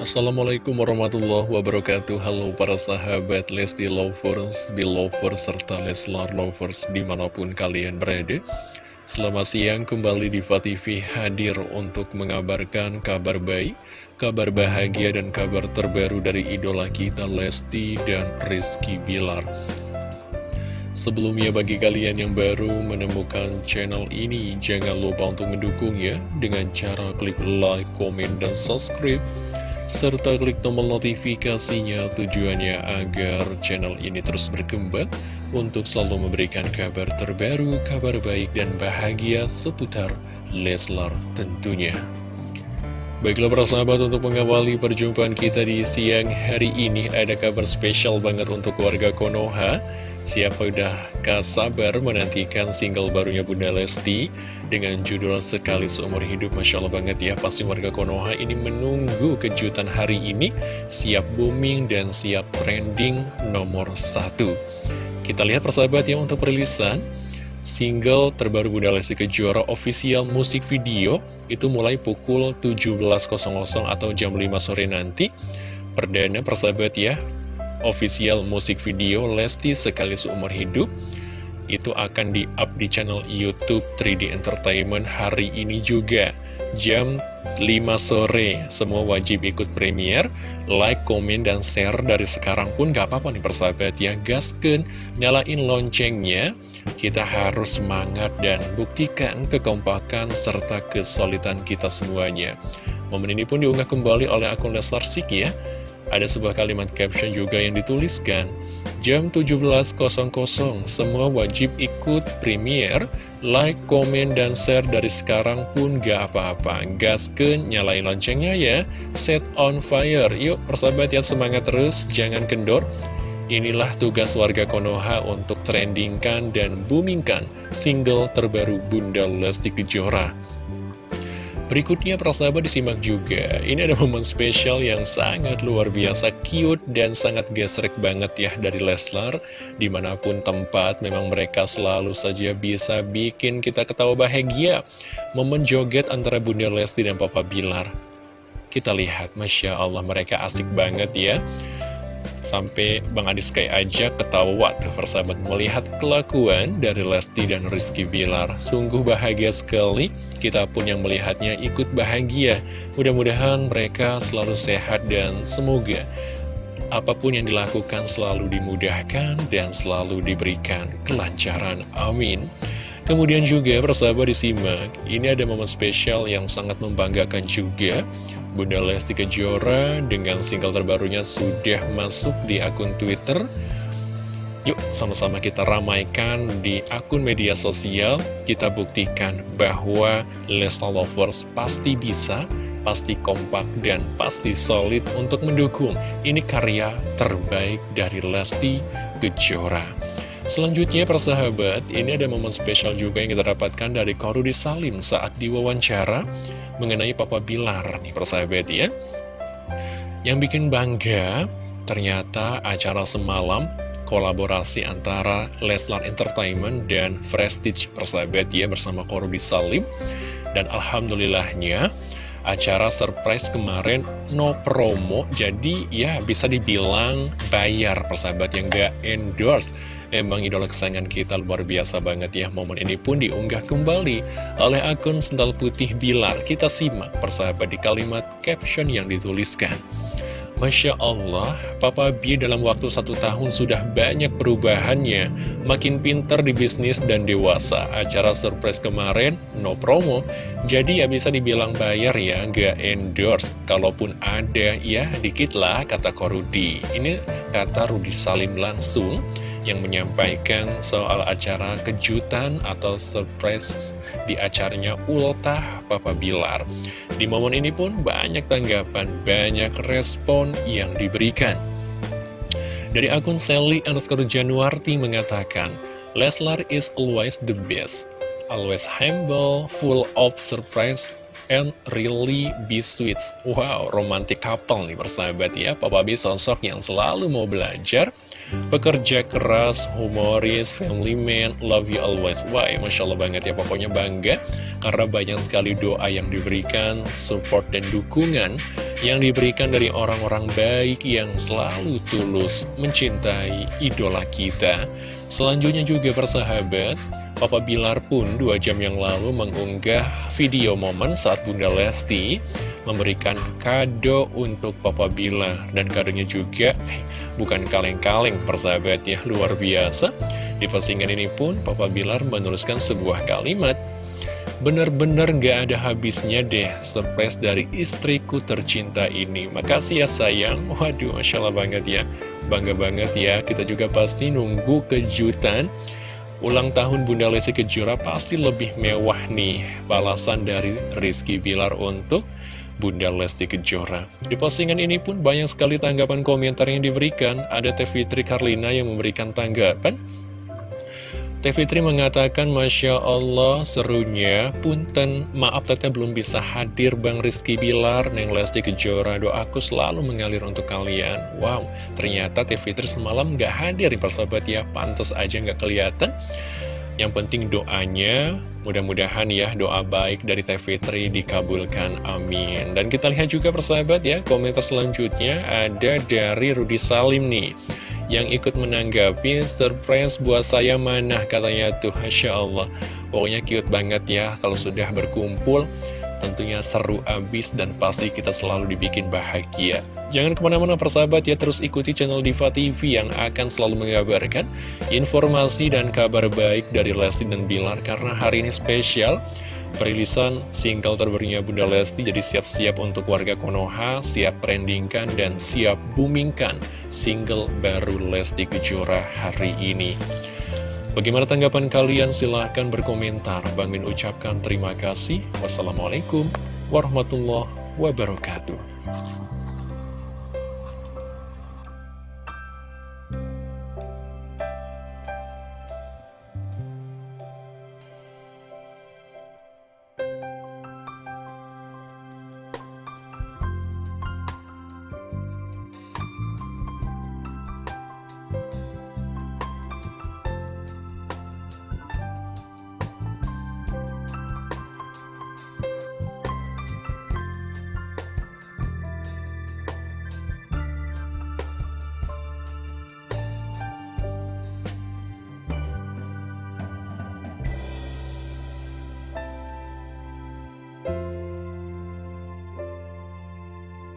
Assalamualaikum warahmatullahi wabarakatuh. Halo para sahabat Lesti Lovers, Belovers, serta Leslar Lovers di mana pun kalian berada. Selamat siang kembali di TV hadir untuk mengabarkan kabar baik Kabar bahagia dan kabar terbaru dari idola kita Lesti dan Rizky Bilar. Sebelumnya bagi kalian yang baru menemukan channel ini Jangan lupa untuk mendukungnya dengan cara klik like, komen, dan subscribe serta klik tombol notifikasinya tujuannya agar channel ini terus berkembang untuk selalu memberikan kabar terbaru, kabar baik dan bahagia seputar Leslar tentunya. Baiklah para sahabat untuk mengawali perjumpaan kita di siang hari ini ada kabar spesial banget untuk warga Konoha Siapa udah kasabar menantikan single barunya Bunda Lesti dengan judul Sekali Seumur Hidup Masya Allah banget ya Pasti warga Konoha ini menunggu kejutan hari ini. Siap booming dan siap trending nomor satu. Kita lihat persahabat ya untuk perilisan. Single terbaru Bunda Lesti Kejora official musik video Itu mulai pukul 17.00 atau jam 5 sore nanti. Perdana persahabat ya official musik video Lesti Sekali Seumur Hidup itu akan di-up di channel Youtube 3D Entertainment hari ini juga jam 5 sore. Semua wajib ikut premier like, komen, dan share dari sekarang pun gak apa-apa nih persahabat ya. Gasken, nyalain loncengnya. Kita harus semangat dan buktikan kekompakan serta kesolidan kita semuanya. Momen ini pun diunggah kembali oleh akun Leslar Sik ya ada sebuah kalimat caption juga yang dituliskan, Jam 17.00, semua wajib ikut premier, like, komen, dan share dari sekarang pun gak apa-apa. Gasken, nyalain loncengnya ya, set on fire. Yuk, persahabat ya, semangat terus, jangan kendor. Inilah tugas warga Konoha untuk trendingkan dan boomingkan single terbaru Bunda Lesti Kejora. Berikutnya persahabat disimak juga. Ini ada momen spesial yang sangat luar biasa cute dan sangat gesrek banget ya dari Leslar Di mana pun tempat memang mereka selalu saja bisa bikin kita ketawa bahagia. Momen joget antara Bunda Lesti dan Papa Bilar. Kita lihat Masya Allah mereka asik banget ya Sampai Bang Adis kayak aja ketawa tuh persahabat melihat kelakuan dari Lesti dan Rizky Bilar. Sungguh bahagia sekali, kita pun yang melihatnya ikut bahagia. Mudah-mudahan mereka selalu sehat dan semoga apa pun yang dilakukan selalu dimudahkan dan selalu diberikan kelancaran. Amin. Kemudian juga persahabat disimak, ini ada momen spesial yang sangat membanggakan juga Bunda Lesti Kejora dengan single terbarunya sudah masuk di akun Twitter. Yuk sama-sama kita ramaikan di akun media sosial, kita buktikan bahwa Lesti Lovers pasti bisa, pasti kompak, dan pasti solid untuk mendukung. Ini karya terbaik dari Lesti Kejora. Selanjutnya persahabat, ini ada momen spesial juga yang kita dapatkan dari Korudi Salim saat diwawancara mengenai Papa Bilar nih persahabat ya. Yang bikin bangga, ternyata acara semalam kolaborasi antara Leslar Entertainment dan Prestige persahabat ya bersama Korudi Salim. Dan Alhamdulillahnya, acara surprise kemarin no promo, jadi ya bisa dibilang bayar. Persahabat yang gak endorse Emang idola kesayangan kita luar biasa banget ya. Momen ini pun diunggah kembali oleh akun Sendal Putih Bilar. Kita simak persahabat di kalimat caption yang dituliskan Masya Allah, Papa B dalam waktu satu tahun sudah banyak perubahannya. Makin pinter di bisnis dan dewasa. Acara surprise kemarin, no promo. Jadi ya bisa dibilang bayar ya, nggak endorse. Kalaupun ada, ya dikit lah kata Korudi. Ini kata Rudi Salim langsung yang menyampaikan soal acara kejutan atau surprise di acaranya Ultah Papa Bilar. Di momen ini pun banyak tanggapan, banyak respon yang diberikan. Dari akun Sally underscore Januarti mengatakan, Leslar is always the best, always humble, full of surprise, and really be sweet. Wow, romantic couple nih persahabat ya. Papa B sosok yang selalu mau belajar, Pekerja keras, humoris, family man, love you always Wah, ya, Masya Allah banget ya, pokoknya bangga. Karena banyak sekali doa yang diberikan, support dan dukungan Yang diberikan dari orang-orang baik yang selalu tulus mencintai idola kita. Selanjutnya juga persahabat Papa Bilar pun dua jam yang lalu mengunggah video momen saat Bunda Lesti memberikan kado untuk Papa Bilar. Dan kadonya juga eh, bukan kaleng-kaleng persahabat ya luar biasa. Di postingan ini pun Papa Bilar menuliskan sebuah kalimat Bener-bener gak ada habisnya deh surprise dari istriku tercinta ini. Makasih ya sayang. Waduh Masya Allah banget ya. Bangga banget ya. Kita juga pasti nunggu kejutan Ulang tahun Bunda Lesti Kejora pasti lebih mewah nih balasan dari Rizky Bilar untuk Bunda Lesti Kejora. Di postingan ini pun banyak sekali tanggapan komentar yang diberikan. Ada Teh Fitri Karlina yang memberikan tanggapan. Teh Fitri mengatakan, Masya Allah, serunya, punten, maaf teteh belum bisa hadir Bang Rizky Bilar, Neng Lesti Kejora, doaku selalu mengalir untuk kalian. Wow, ternyata Teh Fitri semalam gak hadir, persahabat ya, pantas aja gak kelihatan. Yang penting doanya, mudah-mudahan ya doa baik dari Teh Fitri dikabulkan, amin. Dan kita lihat juga persahabat ya, komentar selanjutnya ada dari Rudi Salim nih yang ikut menanggapi surprise buat saya mana katanya tuh. Masya Allah. Pokoknya cute banget ya kalau sudah berkumpul tentunya seru abis dan pasti kita selalu dibikin bahagia. Jangan ke mana-mana persahabat ya terus ikuti channel Diva TV yang akan selalu mengabarkan informasi dan kabar baik dari Lesti dan Bilar karena hari ini spesial Perilisan single terbarunya Bunda Lesti jadi siap-siap untuk warga Konoha, siap trendingkan dan siap boomingkan single baru Lesti Kejora hari ini. Bagaimana tanggapan kalian? Silahkan berkomentar. Bang Min ucapkan terima kasih. Wassalamualaikum warahmatullahi wabarakatuh.